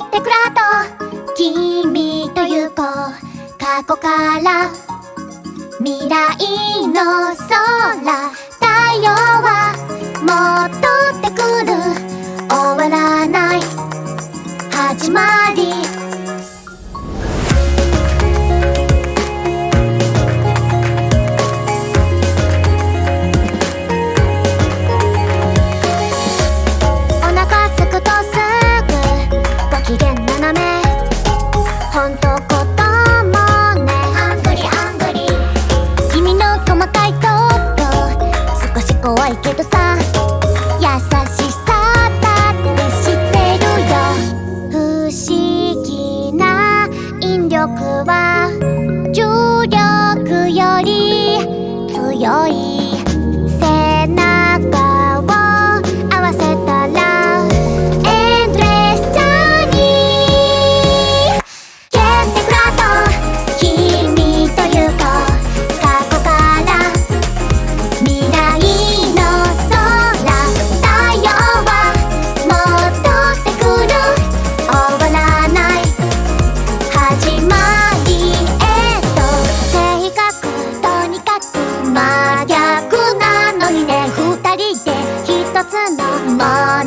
ってくらと君と行こう過去から未来の空太陽は戻ってくる終わらない始まりくはつのも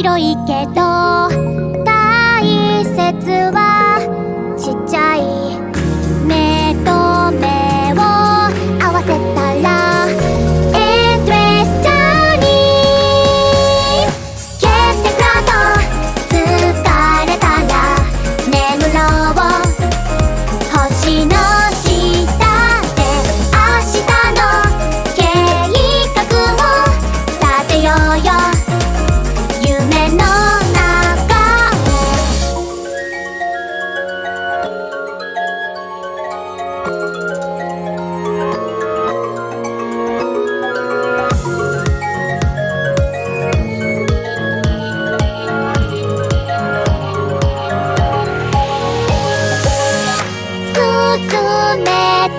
広いけど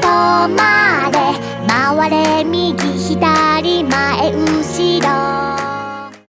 止ま